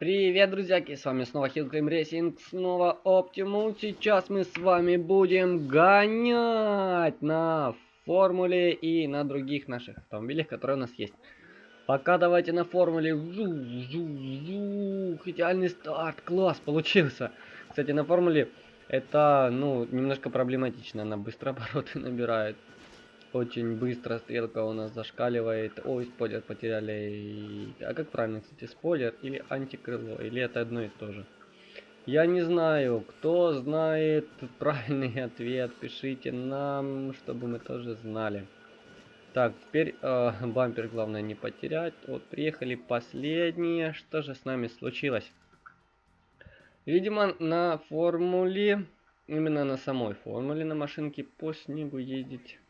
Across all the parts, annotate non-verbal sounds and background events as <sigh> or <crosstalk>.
Привет, друзьяки, с вами снова Climb Racing, снова Optimal. Сейчас мы с вами будем гонять на формуле и на других наших автомобилях, которые у нас есть. Пока давайте на формуле. Жу, жу, жу. Идеальный старт, класс, получился. Кстати, на формуле это, ну, немножко проблематично, она быстро <laughs> обороты набирает. Очень быстро стрелка у нас зашкаливает. Ой, спойлер потеряли. А как правильно, кстати, спойлер или антикрыло? Или это одно и то же? Я не знаю. Кто знает <laughs> правильный <laughs> ответ, пишите нам, чтобы мы тоже знали. Так, теперь э, <laughs> бампер главное не потерять. Вот, приехали последние. Что же с нами случилось? Видимо, на формуле, именно на самой формуле на машинке по снегу ездить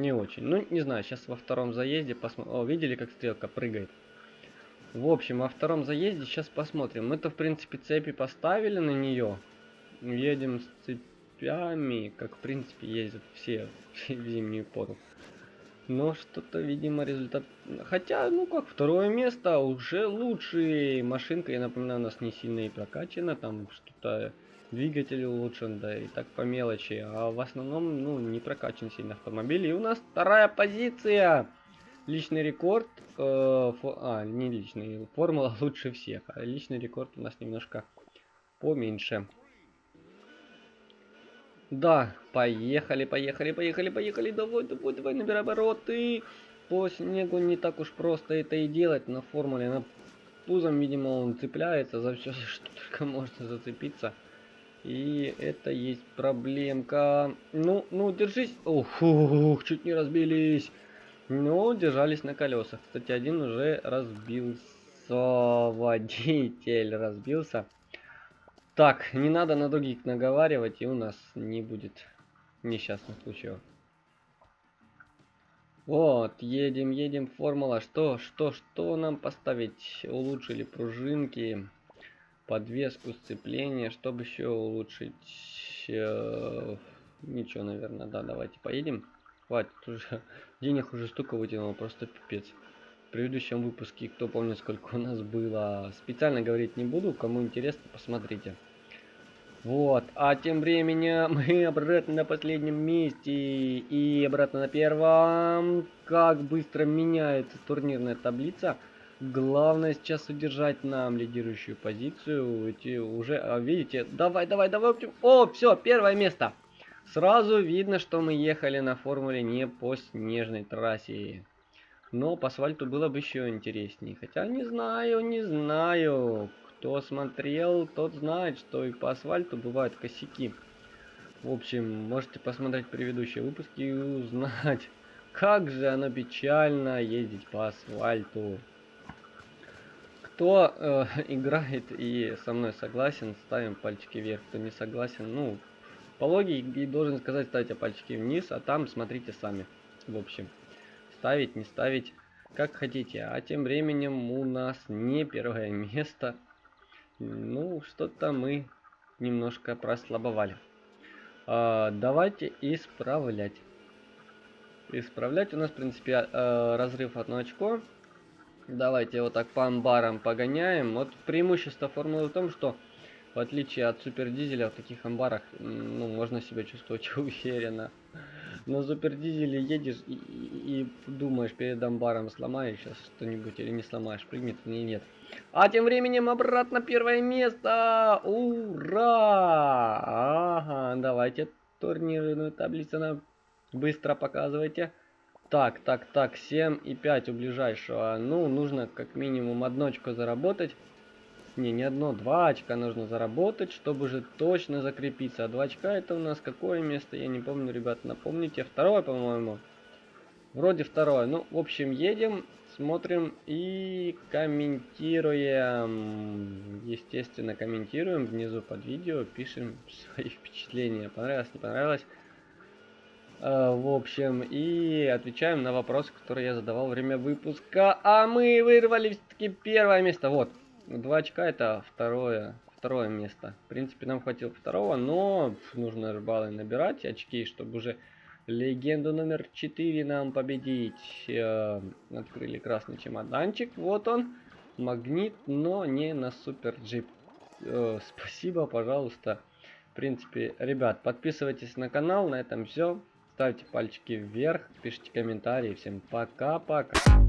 не очень. Ну, не знаю, сейчас во втором заезде посмотрим. О, видели, как стрелка прыгает? В общем, во втором заезде сейчас посмотрим. Мы-то, в принципе, цепи поставили на нее. Едем с цепями, как, в принципе, ездят все, <laughs> в зимнюю пору. Но что-то, видимо, результат... Хотя, ну как, второе место уже лучше. Машинка, я напоминаю, у нас не сильно и прокачана. Там что-то двигатель улучшен, да и так по мелочи. А в основном, ну, не прокачан сильно автомобиль. И у нас вторая позиция. Личный рекорд. Э, фо, а, не личный. Формула <laughs> лучше всех. А личный рекорд у нас немножко поменьше. Да, поехали, поехали, поехали, поехали. Давай, давай, давай, набирай обороты. По снегу не так уж просто это и делать. На формуле, на пузом, видимо, он цепляется за все, <laughs> что только можно зацепиться. И это есть проблемка. Ну, ну, держись. Ух, ух, чуть не разбились. Но держались на колесах. Кстати, один уже разбился. Водитель разбился. Так, не надо на других наговаривать, и у нас не будет несчастных случаев. Вот, едем, едем, формула. Что, что, что нам поставить? Улучшили пружинки подвеску сцепления, чтобы еще улучшить... Э, ничего, наверное, да, давайте поедем. Хватит уже, <laughs> денег уже столько вытянул, просто пипец. В предыдущем выпуске, кто помнит, сколько у нас было, специально говорить не буду, кому интересно, посмотрите. Вот, а тем временем <laughs> мы обратно на последнем месте и обратно на первом. Как быстро меняется турнирная таблица. Главное сейчас удержать нам лидирующую позицию. Эти уже, а, видите, давай, давай, давай. О, все, первое место. Сразу видно, что мы ехали на формуле не по снежной трассе. Но по асфальту было бы еще интереснее. Хотя не знаю, не знаю. Кто смотрел, тот знает, что и по асфальту бывают косяки. В общем, можете посмотреть предыдущие выпуски и узнать, <laughs> как же оно печально ездить по асфальту. Кто э, <laughs> играет и со мной согласен, ставим пальчики вверх. Кто не согласен, ну, по логике должен сказать, ставьте пальчики вниз, а там смотрите сами. В общем, ставить, не ставить, как хотите. А тем временем у нас не первое место. Ну, что-то мы немножко прослабовали. А, давайте исправлять. Исправлять у нас, в принципе, а, разрыв одно очко. Давайте вот так по амбарам погоняем. Вот преимущество формулы в том, что в отличие от супер дизеля в таких амбарах ну, можно себя чувствовать <laughs> уверенно. На супер дизеле едешь и, и, и думаешь перед амбаром сломаешь сейчас что-нибудь или не сломаешь, прыгнет или нет. А тем временем обратно первое место! Ура! Ага, давайте турнирную таблицу нам быстро показывайте. Так, так, так, 7 и 5 у ближайшего. Ну, нужно как минимум одно очко заработать. Не, не одно, два очка нужно заработать, чтобы уже точно закрепиться. А два очка это у нас какое место? Я не помню, ребят, напомните. Второе, по-моему. Вроде второе. Ну, в общем, едем, смотрим и комментируем. Естественно, комментируем внизу под видео, пишем свои <laughs> впечатления. Понравилось, не понравилось. А, в общем, и отвечаем на вопросы, которые я задавал во время выпуска. А мы вырвали все-таки первое место. Вот, два очка это второе, второе место. В принципе, нам хватило второго, но нужно баллы набирать, очки, чтобы уже легенду номер 4 нам победить. Э, открыли красный чемоданчик, вот он. магнит, но не на супер джип. Э, спасибо, пожалуйста. В принципе, ребят, подписывайтесь на канал. На этом все. Ставьте пальчики вверх, пишите комментарии. Всем пока-пока.